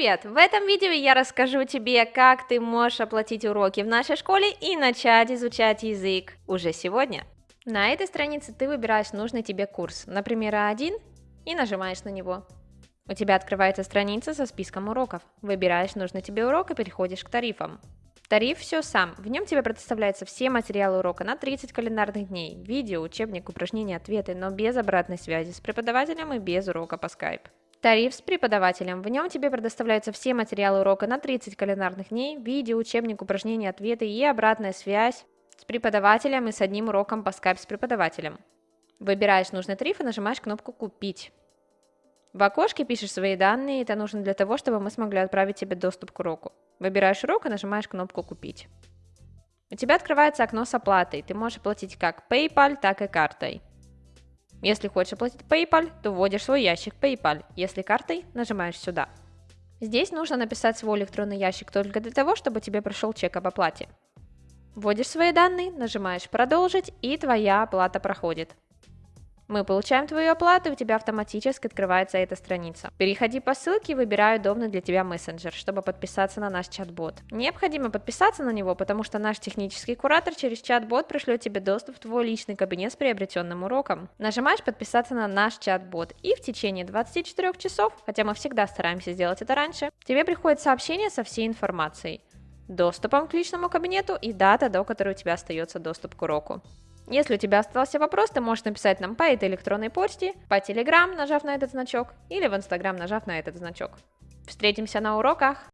Привет! В этом видео я расскажу тебе, как ты можешь оплатить уроки в нашей школе и начать изучать язык уже сегодня. На этой странице ты выбираешь нужный тебе курс, например, А1, и нажимаешь на него. У тебя открывается страница со списком уроков. Выбираешь нужный тебе урок и переходишь к тарифам. Тариф все сам. В нем тебе предоставляются все материалы урока на 30 календарных дней, видео, учебник, упражнения, ответы, но без обратной связи с преподавателем и без урока по Skype. Тариф с преподавателем. В нем тебе предоставляются все материалы урока на 30 календарных дней, видео, учебник, упражнения, ответы и обратная связь с преподавателем и с одним уроком по Skype с преподавателем. Выбираешь нужный тариф и нажимаешь кнопку «Купить». В окошке пишешь свои данные, это нужно для того, чтобы мы смогли отправить тебе доступ к уроку. Выбираешь урок и нажимаешь кнопку «Купить». У тебя открывается окно с оплатой, ты можешь оплатить как PayPal, так и картой. Если хочешь оплатить PayPal, то вводишь свой ящик PayPal. Если картой, нажимаешь сюда. Здесь нужно написать свой электронный ящик только для того, чтобы тебе пришел чек об оплате. Вводишь свои данные, нажимаешь «Продолжить» и твоя оплата проходит. Мы получаем твою оплату, и у тебя автоматически открывается эта страница. Переходи по ссылке и выбирай удобный для тебя мессенджер, чтобы подписаться на наш чат-бот. Необходимо подписаться на него, потому что наш технический куратор через чат-бот пришлет тебе доступ в твой личный кабинет с приобретенным уроком. Нажимаешь подписаться на наш чат-бот, и в течение 24 часов, хотя мы всегда стараемся сделать это раньше, тебе приходит сообщение со всей информацией доступом к личному кабинету и дата, до которой у тебя остается доступ к уроку. Если у тебя остался вопрос, ты можешь написать нам по этой электронной почте, по Telegram, нажав на этот значок, или в Instagram, нажав на этот значок. Встретимся на уроках!